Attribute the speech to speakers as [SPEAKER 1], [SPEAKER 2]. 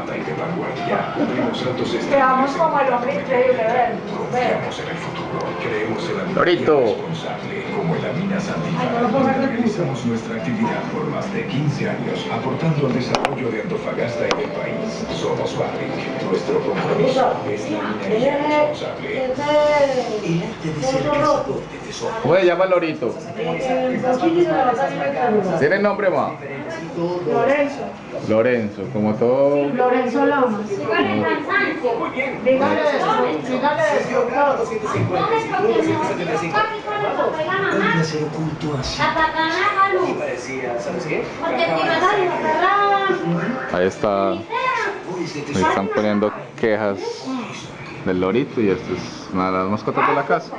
[SPEAKER 1] innovada y de vanguardia. Cumplimos altos estándares
[SPEAKER 2] como el hombre increíble.
[SPEAKER 1] Confiamos en el futuro. Creemos en la
[SPEAKER 3] Lorito.
[SPEAKER 1] responsable. Como en la mina
[SPEAKER 2] de
[SPEAKER 1] realizamos nuestra actividad por más de 15 años, aportando al desarrollo de Antofagasta y del país. Somos Barrick. Nuestro compromiso es la minería responsable.
[SPEAKER 3] ¿Cómo se llama el lorito? ¿Tiene nombre más?
[SPEAKER 2] Lorenzo.
[SPEAKER 3] Lorenzo, como todo...
[SPEAKER 2] Lorenzo Lamas. Dígale, dígale.
[SPEAKER 3] Ahí está... Ahí están poniendo quejas del lorito y esto es una de las mascotas de la casa.